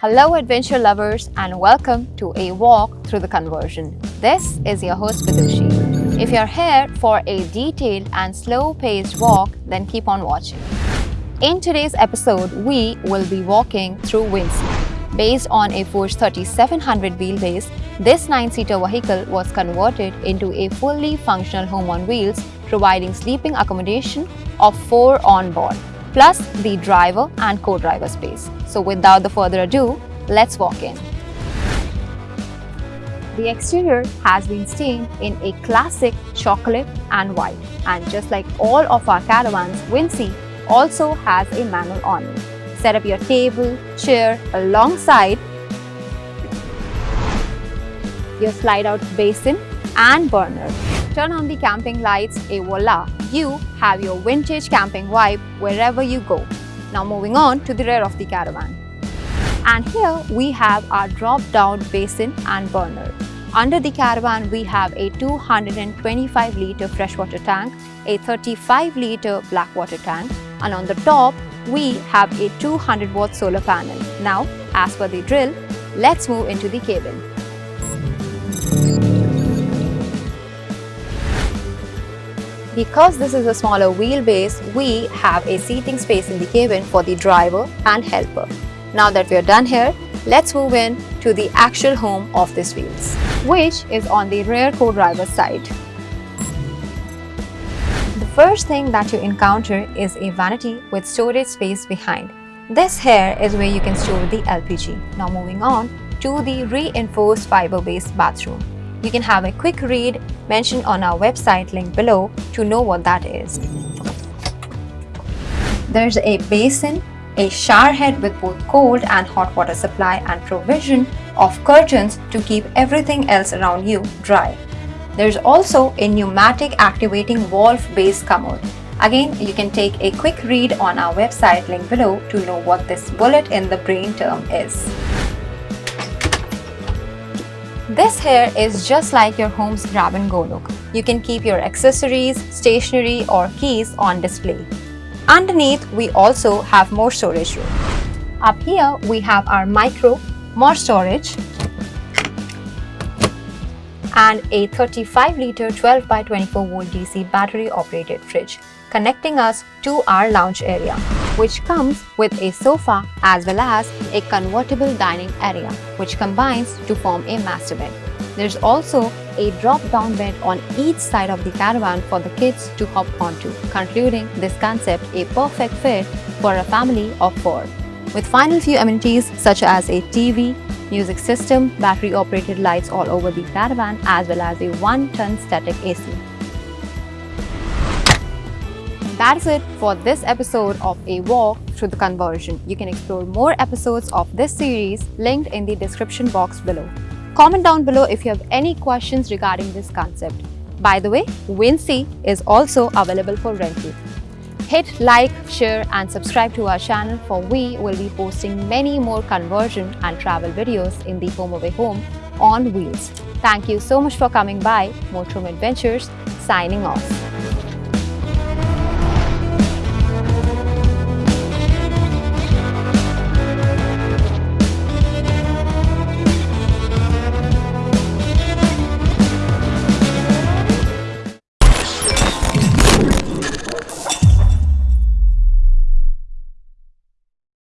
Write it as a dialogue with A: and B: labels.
A: Hello adventure lovers and welcome to a walk through the conversion. This is your host Vidushi. If you're here for a detailed and slow-paced walk, then keep on watching. In today's episode, we will be walking through Windsea. Based on a Force 3700 wheelbase, this 9-seater vehicle was converted into a fully functional home on wheels, providing sleeping accommodation of 4 on board plus the driver and co-driver space. So without the further ado, let's walk in. The exterior has been stained in a classic chocolate and white and just like all of our caravans, Windsea also has a manual awning. Set up your table, chair alongside your slide out basin and burner. Turn on the camping lights, a voila, you have your vintage camping vibe wherever you go. Now moving on to the rear of the caravan. And here we have our drop-down basin and burner. Under the caravan, we have a 225-litre freshwater tank, a 35-litre blackwater tank, and on the top, we have a 200-watt solar panel. Now, as per the drill, let's move into the cabin. Because this is a smaller wheelbase, we have a seating space in the cabin for the driver and helper. Now that we are done here, let's move in to the actual home of this wheels, which is on the rear co-driver side. First thing that you encounter is a vanity with storage space behind. This here is where you can store the LPG. Now moving on to the reinforced fiber-based bathroom. You can have a quick read mentioned on our website link below to know what that is. There's a basin, a shower head with both cold and hot water supply and provision of curtains to keep everything else around you dry. There's also a pneumatic activating valve base commode. Again, you can take a quick read on our website link below to know what this bullet in the brain term is. This here is just like your home's grab and go look. You can keep your accessories, stationery or keys on display. Underneath, we also have more storage room. Up here, we have our micro, more storage and a 35 litre 12 by 24 volt DC battery operated fridge connecting us to our lounge area which comes with a sofa as well as a convertible dining area which combines to form a master bed. There's also a drop-down bed on each side of the caravan for the kids to hop onto, concluding this concept a perfect fit for a family of four. With final few amenities such as a TV, music system, battery-operated lights all over the caravan as well as a 1-ton static AC. That's it for this episode of A Walk Through the Conversion. You can explore more episodes of this series linked in the description box below. Comment down below if you have any questions regarding this concept. By the way, Windsea is also available for rental. Hit like, share and subscribe to our channel for we will be posting many more conversion and travel videos in the HomeAway Home on wheels. Thank you so much for coming by. Motorhome Adventures signing off.